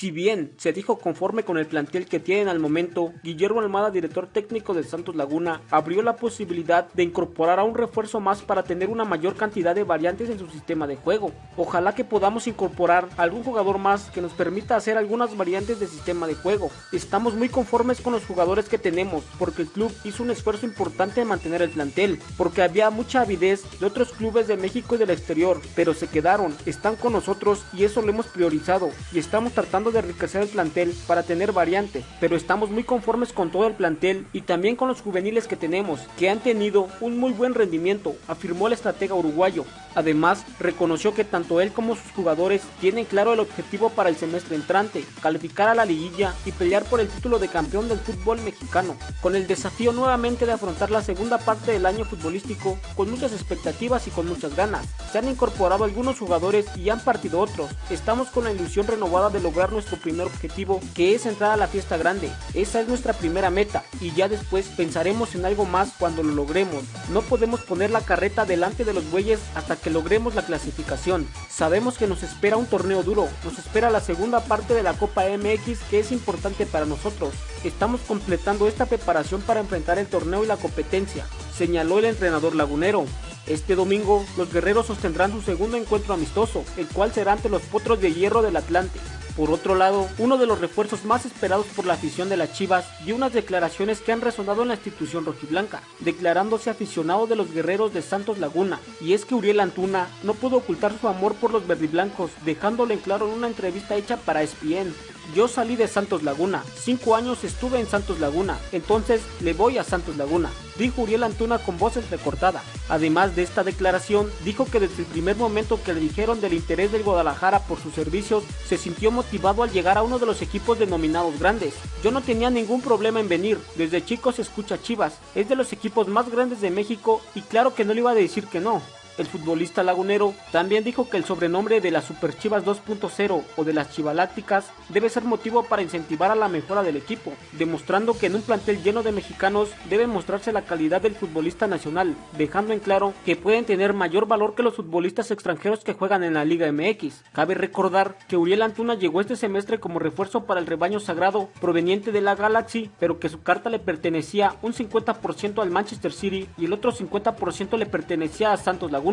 Si bien se dijo conforme con el plantel que tienen al momento, Guillermo Almada, director técnico de Santos Laguna, abrió la posibilidad de incorporar a un refuerzo más para tener una mayor cantidad de variantes en su sistema de juego. Ojalá que podamos incorporar algún jugador más que nos permita hacer algunas variantes de sistema de juego. Estamos muy conformes con los jugadores que tenemos, porque el club hizo un esfuerzo importante en mantener el plantel, porque había mucha avidez de otros clubes de México y del exterior, pero se quedaron, están con nosotros y eso lo hemos priorizado y estamos tratando de enriquecer el plantel para tener variantes, pero estamos muy conformes con todo el plantel y también con los juveniles que tenemos, que han tenido un muy buen rendimiento, afirmó el estratega uruguayo. Además, reconoció que tanto él como sus jugadores tienen claro el objetivo para el semestre entrante, calificar a la liguilla y pelear por el título de campeón del fútbol mexicano, con el desafío nuevamente de afrontar la segunda parte del año futbolístico con muchas expectativas y con muchas ganas. Se han incorporado algunos jugadores y han partido otros. Estamos con la ilusión renovada de lograr nuestro primer objetivo, que es entrar a la fiesta grande. Esa es nuestra primera meta y ya después pensaremos en algo más cuando lo logremos. No podemos poner la carreta delante de los bueyes hasta que logremos la clasificación. Sabemos que nos espera un torneo duro, nos espera la segunda parte de la Copa MX que es importante para nosotros. Estamos completando esta preparación para enfrentar el torneo y la competencia, señaló el entrenador lagunero. Este domingo, los guerreros sostendrán su segundo encuentro amistoso, el cual será ante los potros de hierro del Atlante. Por otro lado, uno de los refuerzos más esperados por la afición de las Chivas dio unas declaraciones que han resonado en la institución rojiblanca, declarándose aficionado de los guerreros de Santos Laguna, y es que Uriel Antuna no pudo ocultar su amor por los verdiblancos, dejándolo en claro en una entrevista hecha para ESPN. Yo salí de Santos Laguna, cinco años estuve en Santos Laguna, entonces le voy a Santos Laguna, dijo Uriel Antuna con voz entrecortada. Además de esta declaración, dijo que desde el primer momento que le dijeron del interés del Guadalajara por sus servicios, se sintió motivado al llegar a uno de los equipos denominados grandes. Yo no tenía ningún problema en venir, desde chico se escucha Chivas, es de los equipos más grandes de México y claro que no le iba a decir que no. El futbolista lagunero también dijo que el sobrenombre de las Super Chivas 2.0 o de las Chivalácticas debe ser motivo para incentivar a la mejora del equipo, demostrando que en un plantel lleno de mexicanos debe mostrarse la calidad del futbolista nacional, dejando en claro que pueden tener mayor valor que los futbolistas extranjeros que juegan en la Liga MX. Cabe recordar que Uriel Antuna llegó este semestre como refuerzo para el rebaño sagrado proveniente de la Galaxy, pero que su carta le pertenecía un 50% al Manchester City y el otro 50% le pertenecía a Santos Laguna.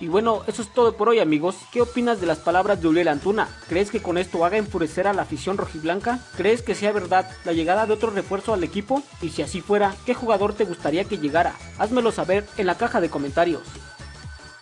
Y bueno, eso es todo por hoy amigos. ¿Qué opinas de las palabras de Uriel Antuna? ¿Crees que con esto haga enfurecer a la afición rojiblanca? ¿Crees que sea verdad la llegada de otro refuerzo al equipo? Y si así fuera, ¿qué jugador te gustaría que llegara? Házmelo saber en la caja de comentarios.